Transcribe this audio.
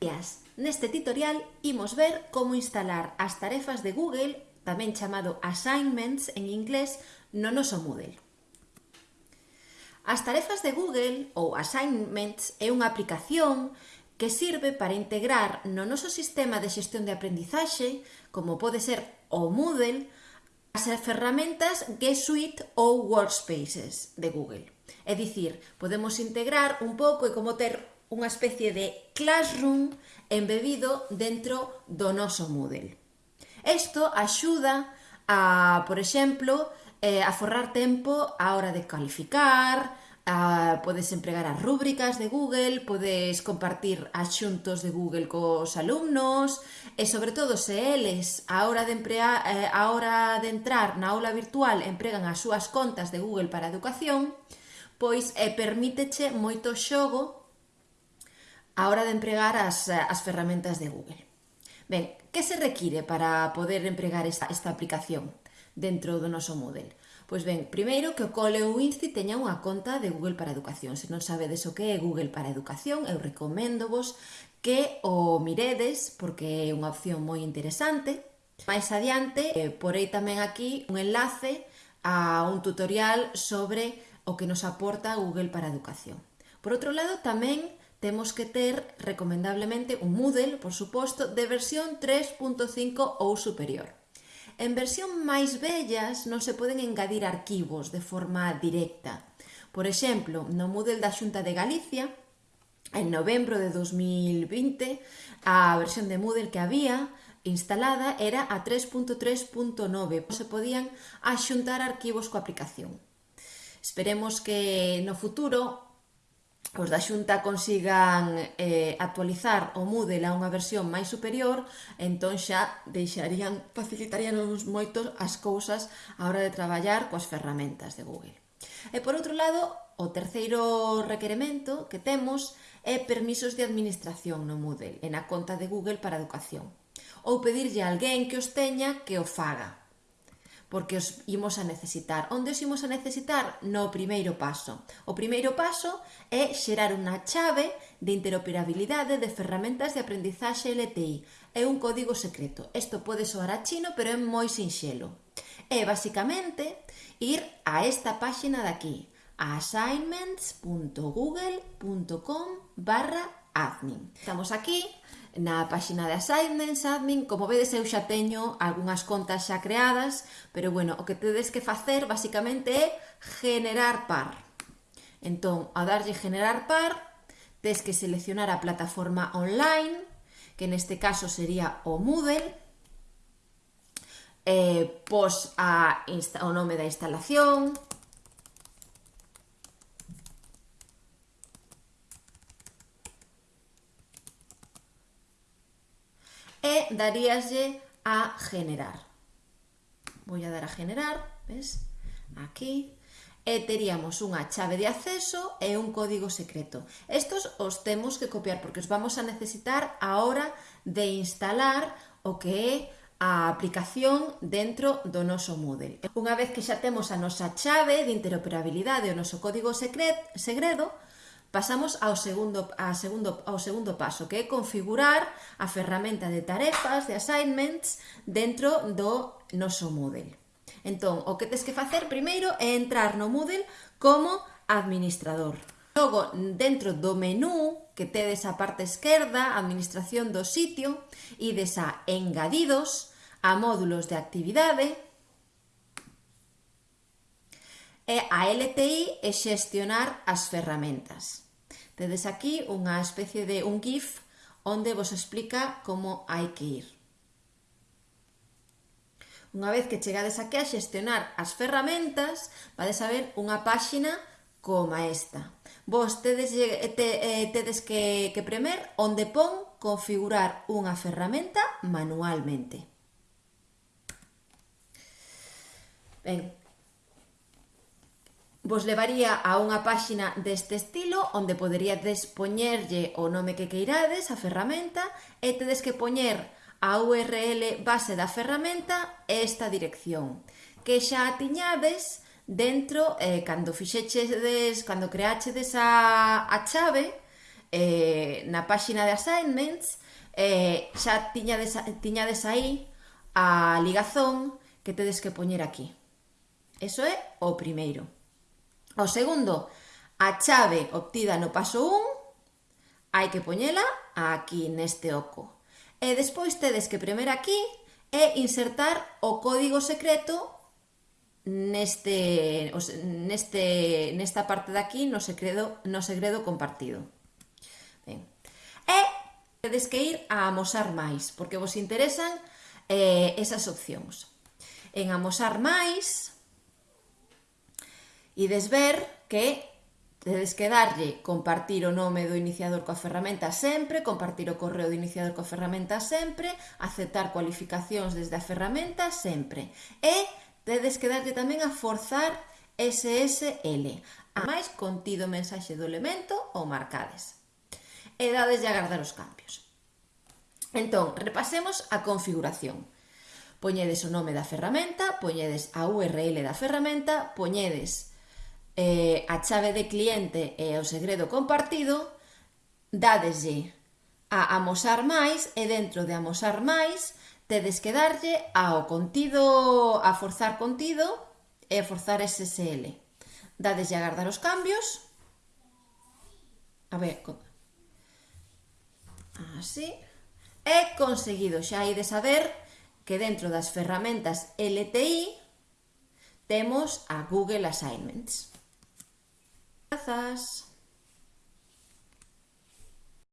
días. Neste tutorial imos ver como instalar as tarefas de Google, tamén chamado assignments en inglés, no noso Moodle. As tarefas de Google ou assignments é unha aplicación que sirve para integrar no noso sistema de xestión de aprendizaxe, como pode ser o Moodle, as ferramentas G Suite ou Workspaces de Google. É dicir, podemos integrar un pouco e como ter unha especie de classroom embebido dentro do noso Moodle. Isto axuda a, por exemplo, eh, a forrar tempo á hora de calificar, a, podes empregar as rúbricas de Google, podes compartir axuntos de Google cos alumnos e sobre todo se eles a hora de, emprear, eh, a hora de entrar na aula virtual empregan as súas contas de Google para a educación, pois eh, permíteche moito xogo a hora de empregar as, eh, as ferramentas de Google. Ben, que se require para poder empregar esta, esta aplicación dentro do noso Moodle? Pois ben, primeiro que o cole ou INSTI teña unha conta de Google para Educación. Se non sabedes o que é Google para Educación, eu recomendo vos que o miredes porque é unha opción moi interesante. Mais adiante, eh, porei tamén aquí un enlace a un tutorial sobre o que nos aporta Google para Educación. Por outro lado, tamén temos que ter recomendablemente un Moodle, por suposto, de versión 3.5 ou superior. En versión máis vellas non se poden engadir arquivos de forma directa. Por exemplo, no Moodle da Xunta de Galicia, en novembro de 2020, a versión de Moodle que había instalada era a 3.3.9, se podían axuntar arquivos coa aplicación. Esperemos que no futuro os da Xunta consigan eh, actualizar o Moodle a unha versión máis superior, entón xa deixarían, facilitaríanos moito as cousas a hora de traballar coas ferramentas de Google. E por outro lado, o terceiro requeremento que temos é permisos de administración no Moodle, en a conta de Google para educación, ou pedirlle a alguén que os teña que o faga porque os imos a necesitar. Onde os imos a necesitar? No primeiro paso. O primeiro paso é xerar unha chave de interoperabilidade de ferramentas de aprendizaxe LTI. É un código secreto. Isto pode soar a chino, pero é moi sinxelo. É basicamente ir a esta páxina de aquí, a assignments.google.com barra admin. Estamos aquí na páxina de Assignments Admin. Como vedes, eu xa teño algunhas contas xa creadas, pero bueno, o que tedes que facer basicamente é generar par. Entón, ao darlle generar par, tes que seleccionar a plataforma online, que neste caso sería o Moodle, eh, pos a o nome da instalación, daríaslle a generar. Vou a dar a generar, ves? Aquí. E teríamos unha chave de acceso e un código secreto. Estos os temos que copiar porque os vamos a necesitar a hora de instalar o que é a aplicación dentro do noso Moodle. Unha vez que xa temos a nosa chave de interoperabilidade e o noso código secret, segredo, Pasamos ao segundo, a segundo, ao segundo paso, que é configurar a ferramenta de tarefas, de assignments, dentro do noso Moodle. Entón, o que tes que facer primeiro é entrar no Moodle como administrador. Logo, dentro do menú que tedes a parte esquerda, administración do sitio, ides a engadidos, a módulos de actividade, a LTI e xestionar as ferramentas. Tedes aquí unha especie de un GIF onde vos explica como hai que ir. Unha vez que chegades aquí a xestionar as ferramentas, vades a ver unha páxina coma esta. Vos tedes, te, eh, tedes que, que premer onde pon configurar unha ferramenta manualmente. Ben, vos levaría a unha páxina deste estilo onde poderíades poñerlle o nome que queirades, a ferramenta, e tedes que poñer a URL base da ferramenta e esta dirección, que xa tiñades dentro eh, cando fixechedes, cando creachedes a, a chave eh, na páxina de assignments, eh, xa tiñades, tiñades aí a ligazón que tedes que poñer aquí. Eso é o primeiro. O segundo, a chave obtida no paso 1 hai que poñela aquí neste oco. E despois tedes que premer aquí e insertar o código secreto neste, neste, nesta parte de aquí no segredo, no segredo compartido. Ben. E tedes que ir a amosar máis, porque vos interesan eh, esas opcións. En amosar máis, Ides ver que tedes que darlle compartir o nome do iniciador coa ferramenta sempre, compartir o correo do iniciador coa ferramenta sempre, aceptar cualificacións desde a ferramenta sempre. E tedes que darlle tamén a forzar SSL, a máis contido mensaxe do elemento ou marcades. E dades de agardar os cambios. Entón, repasemos a configuración. Poñedes o nome da ferramenta, poñedes a URL da ferramenta, poñedes eh, a chave de cliente e o segredo compartido, dadeslle a amosar máis e dentro de amosar máis tedes que darlle ao contido, a forzar contido e a forzar SSL. Dadeslle a guardar os cambios. A ver, así. E conseguido, xa hai de saber que dentro das ferramentas LTI temos a Google Assignments. Gracias.